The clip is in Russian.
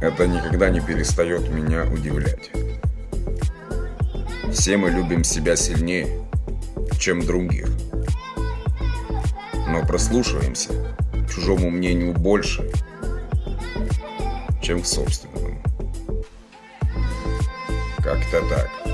Это никогда не перестает меня удивлять. Все мы любим себя сильнее, чем других. Но прослушиваемся к чужому мнению больше, чем к собственному. Как-то так.